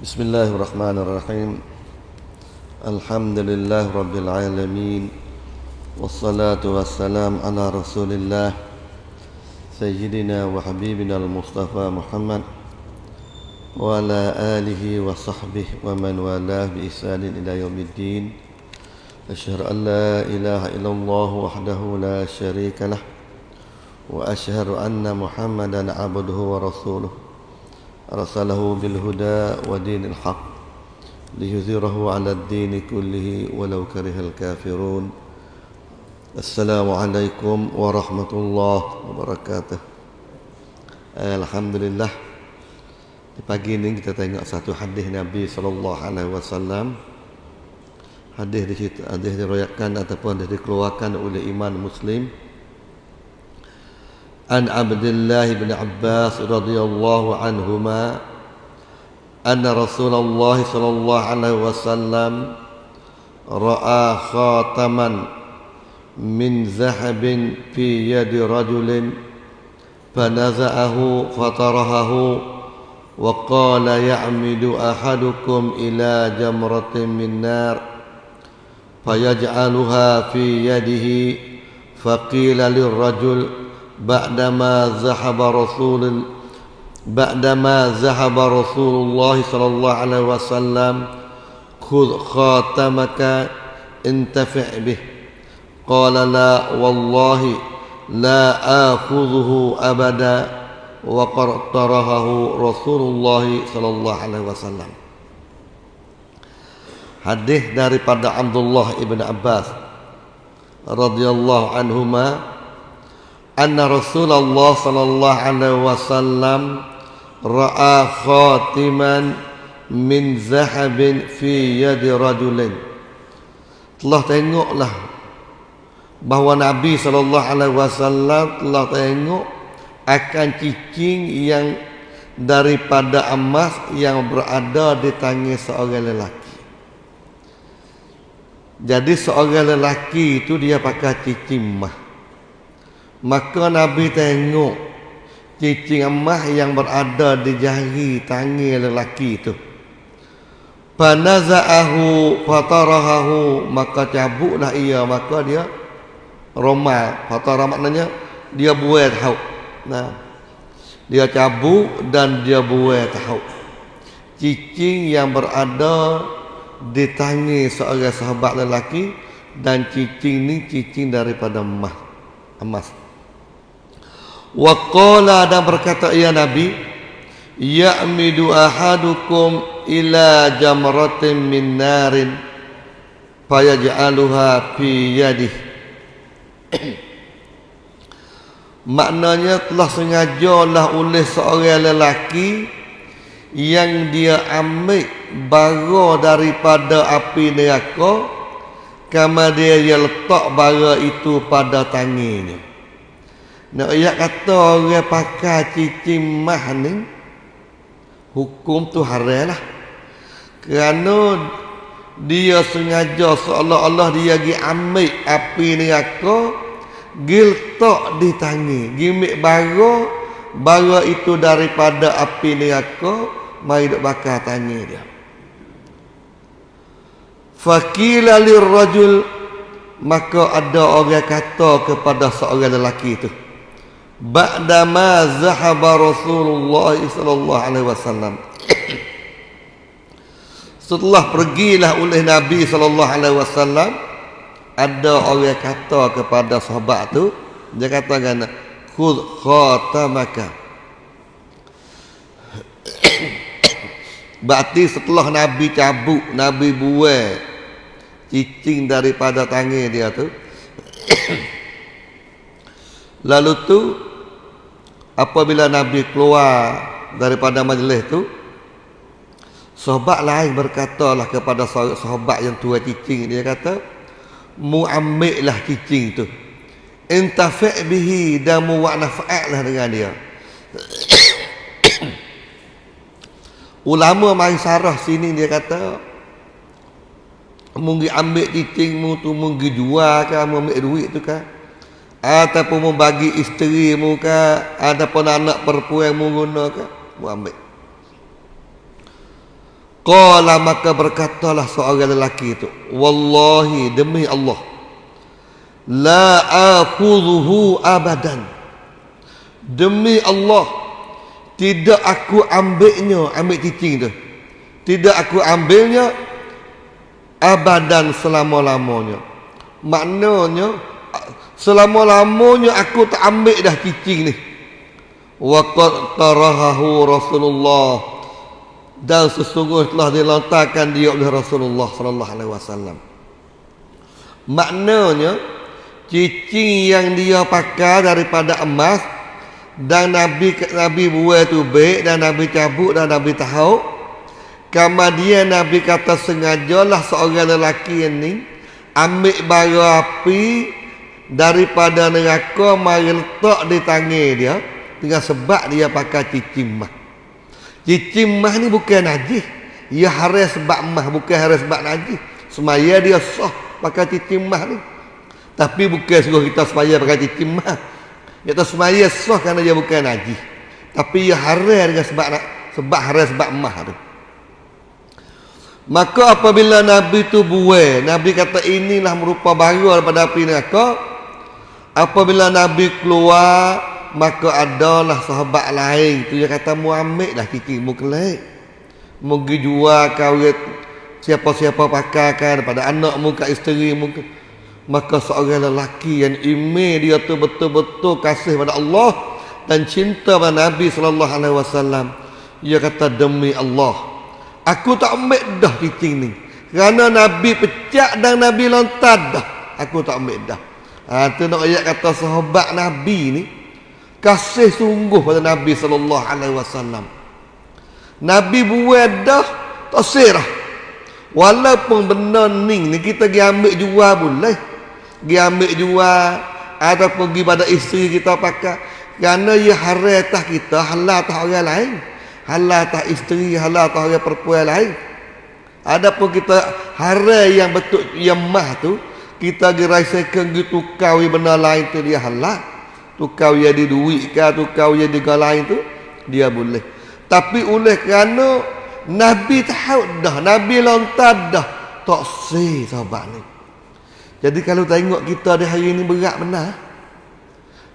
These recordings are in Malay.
بسم الله الرحمن الرحيم. الحمد لله رب العالمين والصلاة والسلام على رسول الله سيدنا وحبيبنا المصطفى محمد وعلى آله وصحبه ومن والاه بإحسان إلى يوم الدين. أشهد أن لا إله إلا الله وحده لا شريك له وأشهد أن محمدا عبده ورسوله. أرسله بالهدى ودين الحق ليظهره على الدين كله ولو كره الكافرون السلام عليكم ورحمة الله وبركاته Alhamdulillah di pagi ini kita tengok satu hadis Nabi sallallahu alaihi wasallam. Hadis di situ hadis diriwayatkan ataupun dikeluarkan oleh Imam Muslim. عن عبد الله بن عباس رضي الله عنهما أن رسول الله صلى الله عليه وسلم رأى خاتما من ذهب في يد رجل فنزعه فطرحه وقال يعمد أحدكم إلى جمرة من نار فيجعلها في يده فقيل للرجل بعدما ذهب رسول بعدما ذهب رسول الله صلى الله عليه وسلم خذ خاتمك انتفع به قال لا والله لا آخذه أبدا وقد طرحه رسول الله صلى الله عليه وسلم Hadis daripada Abdullah ibn Abbas radhiyallahu anhuma anna Rasulullah sallallahu alaihi wasallam ra'a khatiman min zahabin fi yadi rajulin. Telah tengoklah bahawa Nabi sallallahu alaihi wasallam telah tengok akan cicing yang daripada emas yang berada di tangan seorang lelaki. Jadi seorang lelaki itu dia pakai cicing emas Maka Nabi tengok cicing emas yang berada di jari tangan lelaki itu. Panaza'ahu fatarahahu maka cabutlah ia maka dia romal. Fatara maknanya dia buat tahu. Nah. Dia cabut dan dia buat tahu. Cicing yang berada di tangan seorang sahabat lelaki dan cicing ni cicing daripada emas. Emas. Waqala dan berkata ya Nabi Ya'midu ahadukum ila jamratin min narin Fayaj'aluha fi yadih Maknanya telah sengajalah oleh seorang lelaki Yang dia ambil bara daripada api neraka Kama dia letak bara itu pada tangannya nak ayat kata orang pakai cicing mah ni hukum tu haram lah. Kerana dia sengaja seolah-olah dia pergi ambil api neraka gil di tangi gimik bara bara itu daripada api neraka mai duk bakar tangi dia fakila lirrajul maka ada orang kata kepada seorang lelaki itu ba'dama zahaba Rasulullah sallallahu alaihi wasallam setelah pergilah oleh Nabi sallallahu alaihi wasallam ada orang kata kepada sahabat tu dia kata kan khudh khatamaka Berarti setelah Nabi cabut, Nabi buai cicing daripada tangan dia tu. Lalu tu apabila Nabi keluar daripada majlis tu sahabat lain berkatalah kepada sahabat yang tua cicing dia kata mu ambillah cicing tu. Intafi' bihi dan mu nafa'atlah dengan dia. Ulama mai sarah sini dia kata mungkin ambil cicing mu tu mungkin jual ke ambil duit tu kan ataupun membagi isteri mu ke ataupun anak perempuan mu guna ke mu ambil Qala maka berkatalah seorang lelaki itu, wallahi demi Allah la aqudhuhu abadan. Demi Allah tidak aku ambilnya, ambil cicing tu. Tidak aku ambilnya abadan selama-lamanya. Maknanya selama-lamanya aku tak ambil dah cicing ni. Wa qad tarahahu Rasulullah dan sesungguhnya telah dilontarkan dia oleh Rasulullah sallallahu alaihi wasallam. Maknanya cicing yang dia pakai daripada emas dan Nabi Nabi buat tu baik dan Nabi cabut dan Nabi tahu kemudian Nabi kata sengajalah seorang lelaki ini ambil bara api daripada neraka mari letak di tangan dia dengan sebab dia pakai cicing emas Cicing mah ni bukan najis. Ia haras sebab mah bukan haras sebab najis. Semaya dia sah pakai cicing mah ni. Tapi bukan suruh kita semaya pakai cicing mah. Kita semaya sah kerana dia bukan najis. Tapi ia haras dengan sebab sebab haras sebab mah tu. Maka apabila Nabi tu buai, Nabi kata inilah merupakan baru daripada api neraka. Apabila Nabi keluar, maka adalah sahabat lain. Tu dia kata mu ambil dah kiki mu kelek. Mu pergi jual kawit siapa-siapa pakai kan pada anak mu kat isteri mu maka seorang lelaki yang ime dia tu betul-betul kasih pada Allah dan cinta pada Nabi sallallahu alaihi wasallam. Dia kata demi Allah aku tak ambil dah kicing ni. Kerana Nabi pecah dan Nabi lontar dah aku tak ambil dah ha, tu nak ayat kata sahabat Nabi ni kasih sungguh pada Nabi sallallahu alaihi wasallam. Nabi buat dah tak serah. Walaupun benda ni ni kita pergi ambil jual boleh. Pergi ambil jual atau pergi pada isteri kita pakai. Kerana ia haram atas kita, halal atas orang lain. Halal atas isteri, halal atas orang perempuan lain. Adapun kita haram yang betul yang mah tu, kita gerasakan gitu kau benda lain tu dia halal tukar jadi duit ke tukar jadi lain tu dia boleh. Tapi oleh kerana Nabi tahu dah Nabi lontar dah tak sih sahabat ni. Jadi kalau tengok kita di hari ini berat benar.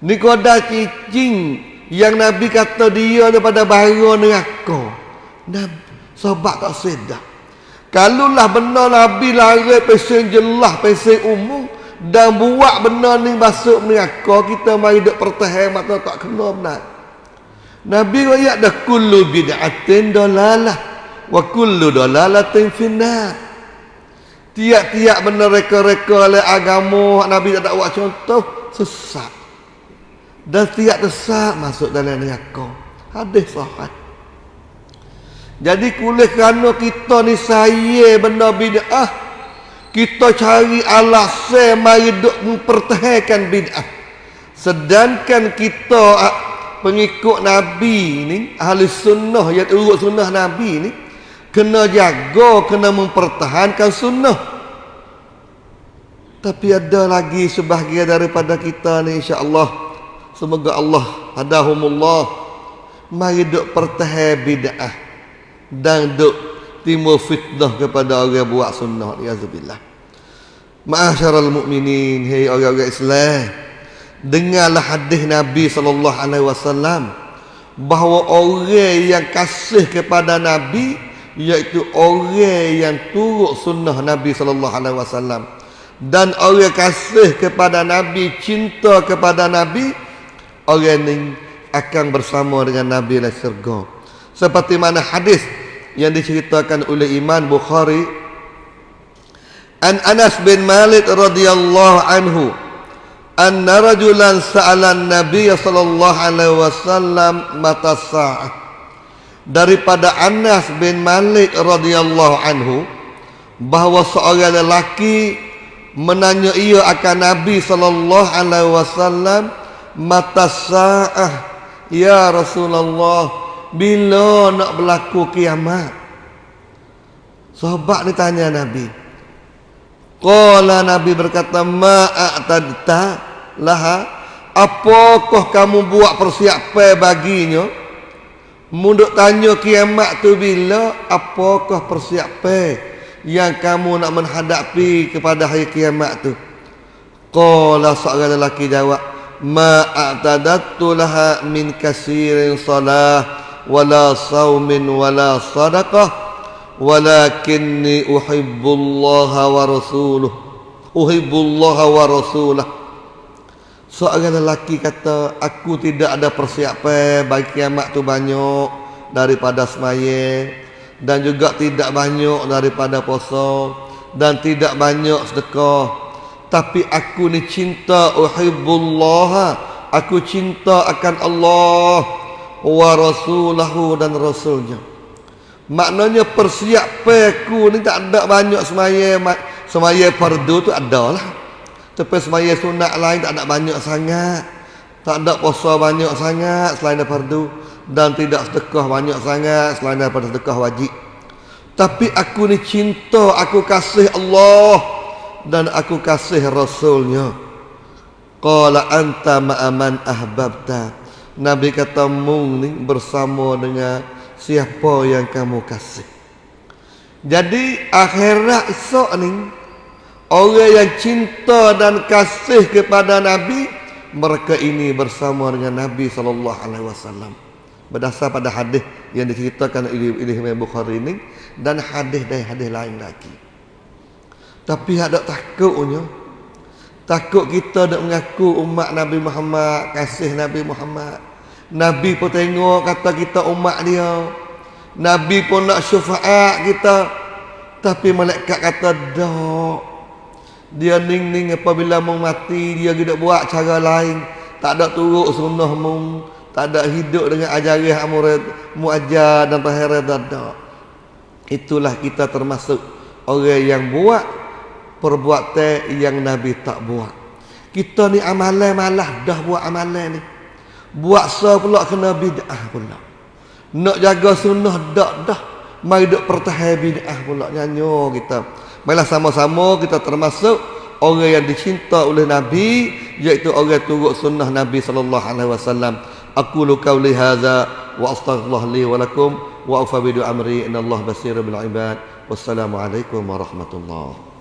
Ni koda cicing yang Nabi kata dia daripada bahaya neraka. Nabi sahabat tak sedar kalau lah benar Nabi lari pesen jelas pesen umum dan buat benda ni masuk neraka kita mari duk pertahan mata tak kena benar. Nabi ayat dah kullu bid'atin dalalah wa kullu dalalatin finnar. Tiap-tiap benda reka-reka oleh agama Nabi tak ada buat contoh sesat. Dan tiap sesat masuk dalam neraka hadis sahih jadi kulit kerana kita ni saya benda bid'ah kita cari alasan mari duk mempertahankan bid'ah. Sedangkan kita ah, pengikut nabi ni ahli sunnah yang urut sunnah nabi ni kena jaga kena mempertahankan sunnah. Tapi ada lagi sebahagian daripada kita ni insya-Allah semoga Allah hadahumullah mari duk pertahan bid'ah dan duk timbul fitnah kepada orang buat sunnah yazubillah ma'asyaral mukminin hei orang-orang Islam. Dengarlah hadis Nabi sallallahu alaihi wasallam bahawa orang yang kasih kepada Nabi iaitu orang yang turut sunnah Nabi sallallahu alaihi wasallam. Dan orang kasih kepada Nabi cinta kepada Nabi orang ini akan bersama dengan Nabi dalam syurga. Seperti mana hadis yang diceritakan oleh Imam Bukhari An Anas bin Malik radhiyallahu anhu anna rajulan sa'ala an-nabiy sallallahu alaihi wasallam mata sa'ah. Daripada Anas bin Malik radhiyallahu anhu bahawa seorang lelaki menanya ia akan Nabi sallallahu alaihi wasallam mata sa'ah ya Rasulullah bila nak berlaku kiamat? Sahabat ni tanya Nabi. Qala Nabi berkata ma'atadta laha? Apakah kamu buat persiapan baginya? Munduk tanya kiamat tu bila? Apakah persiapan yang kamu nak menghadapi kepada hari kiamat tu? Qala seorang lelaki jawab, "Ma a'tadattu laha min kasirin salah wala saumin wala sadaqah walakinni uhibbullaha wa rasuluh." Uhibbullaha wa rasulah. Seorang lelaki kata, aku tidak ada persiapan bagi kiamat tu banyak daripada semaya dan juga tidak banyak daripada puasa dan tidak banyak sedekah. Tapi aku ni cinta uhibbullah. Aku cinta akan Allah wa rasulahu dan rasulnya. Maknanya persiapan aku ni tak ada banyak semaya semaya fardu tu ada lah. Tapi semaya sunat lain tak ada banyak sangat. Tak ada puasa banyak sangat selain daripada fardu. Dan tidak sedekah banyak sangat selain daripada sedekah wajib. Tapi aku ni cinta, aku kasih Allah. Dan aku kasih Rasulnya. Qala anta ma'aman ahbabta. Nabi kata ni bersama dengan siapa yang kamu kasih. Jadi akhirat esok ni Orang yang cinta dan kasih kepada Nabi mereka ini bersama dengan Nabi sallallahu alaihi wasallam. Berdasar pada hadis yang diceritakan oleh Imam Bukhari ini dan hadis dari hadis lain lagi. Tapi ada takutnya. Takut kita nak mengaku umat Nabi Muhammad, kasih Nabi Muhammad. Nabi pun tengok kata kita umat dia. Nabi pun nak syafaat kita. Tapi malaikat kata dak. Dia ning-ning apabila mau mati Dia tidak buat cara lain Tak ada turut sunnah mu Tak ada hidup dengan ajaran amurid Muajar dan tahirat tak ada Itulah kita termasuk Orang yang buat Perbuatan yang Nabi tak buat. Kita ni amalan malah Dah buat amalan ni. Buat so pula kena bid'ah pula. Nak jaga sunnah dak dah. Mari duk pertahan bid'ah pula Nyanyo kita. Baiklah sama-sama kita termasuk orang yang dicinta oleh Nabi iaitu orang turut sunnah Nabi sallallahu alaihi wasallam. Aku lu qauli hadza wa astaghfirullah li wa lakum wa afa amri. Innallaha basirun bil ibad. Wassalamualaikum warahmatullahi